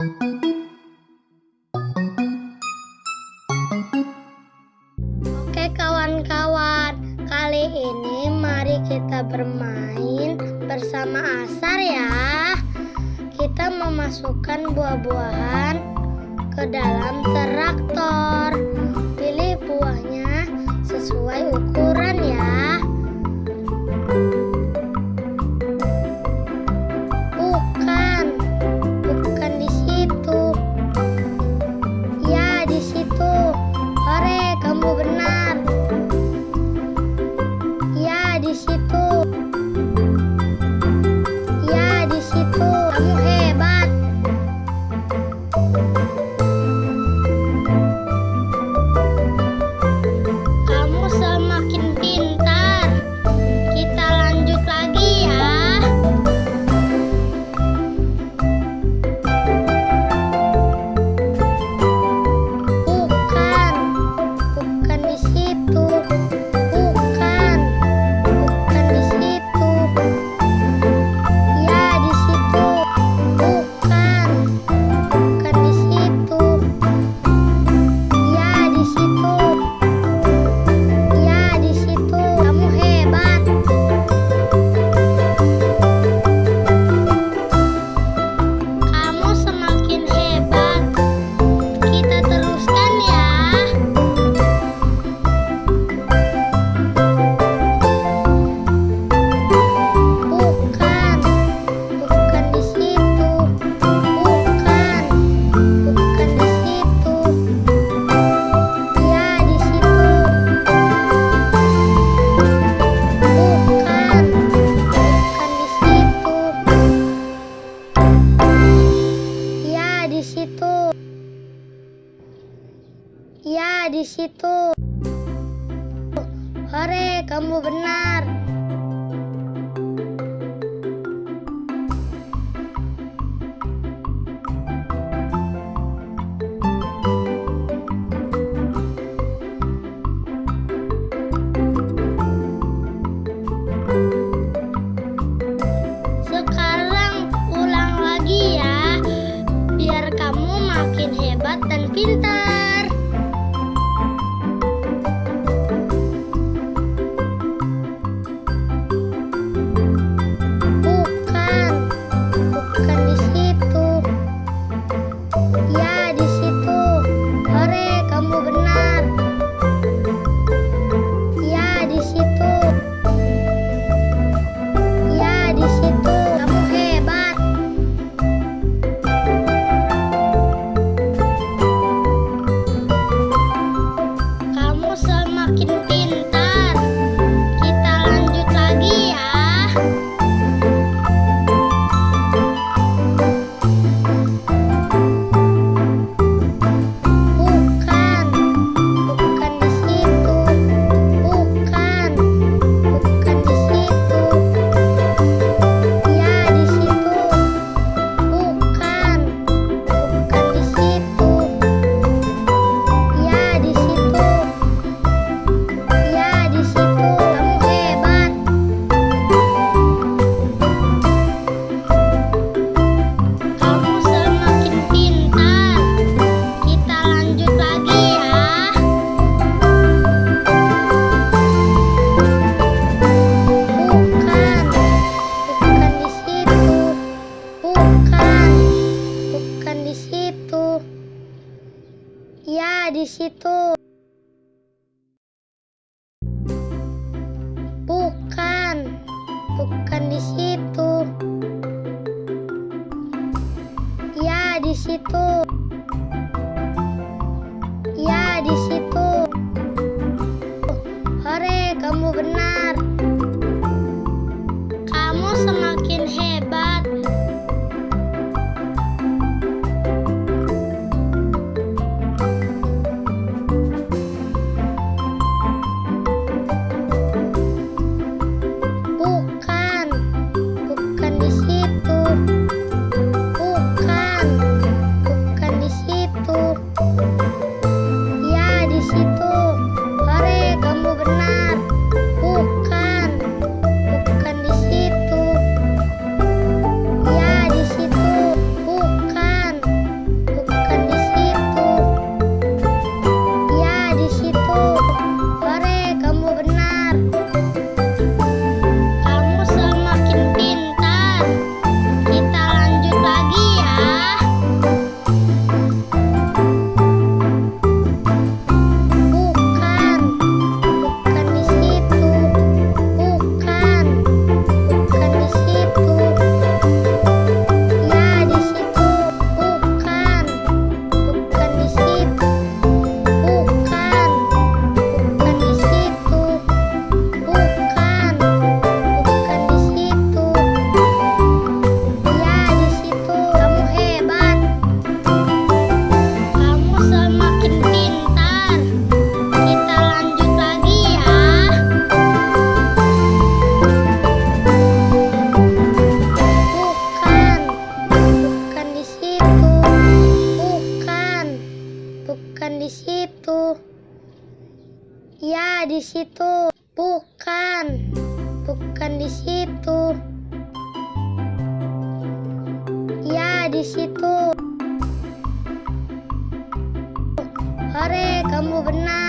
Oke kawan-kawan, kali ini mari kita bermain bersama Asar ya. Kita memasukkan buah-buahan ke dalam traktor. Pilih buahnya sesuai ukuran. Ya, di situ. Hore, kamu benar. きれ situ. Hore, kamu benar. Di situ. Bukan. Bukan di situ. Ya, di situ. Hore, kamu benar.